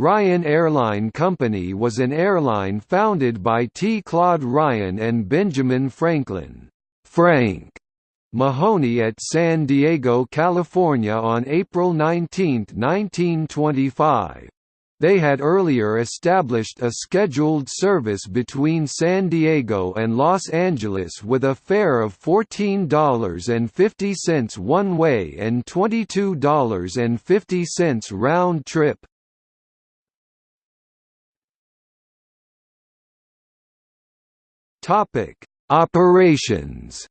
Ryan Airline Company was an airline founded by T. Claude Ryan and Benjamin Franklin Frank Mahoney at San Diego, California on April 19, 1925. They had earlier established a scheduled service between San Diego and Los Angeles with a fare of $14.50 one way and $22.50 round trip. Topic: Operations.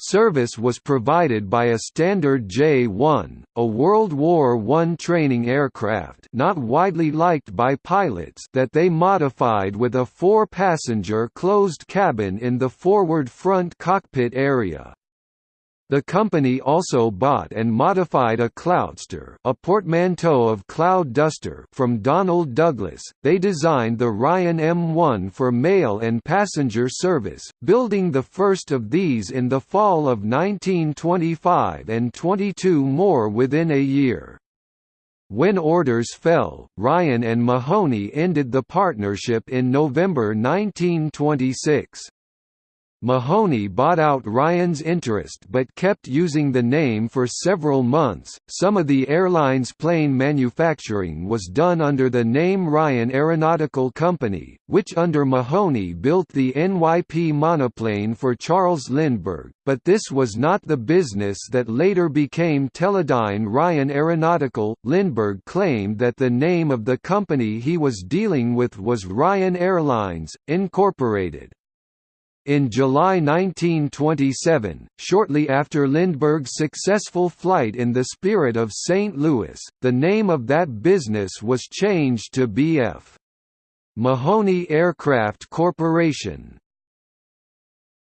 Service was provided by a standard J-1, a World War I training aircraft not widely liked by pilots that they modified with a four-passenger closed cabin in the forward front cockpit area. The company also bought and modified a Cloudster, a portmanteau of Cloud Duster, from Donald Douglas. They designed the Ryan M1 for mail and passenger service, building the first of these in the fall of 1925 and 22 more within a year. When orders fell, Ryan and Mahoney ended the partnership in November 1926. Mahoney bought out Ryan's interest but kept using the name for several months. Some of the airline's plane manufacturing was done under the name Ryan Aeronautical Company, which under Mahoney built the NYP monoplane for Charles Lindbergh, but this was not the business that later became Teledyne Ryan Aeronautical. Lindbergh claimed that the name of the company he was dealing with was Ryan Airlines, Incorporated. In July 1927, shortly after Lindbergh's successful flight in the Spirit of St. Louis, the name of that business was changed to B.F. Mahoney Aircraft Corporation.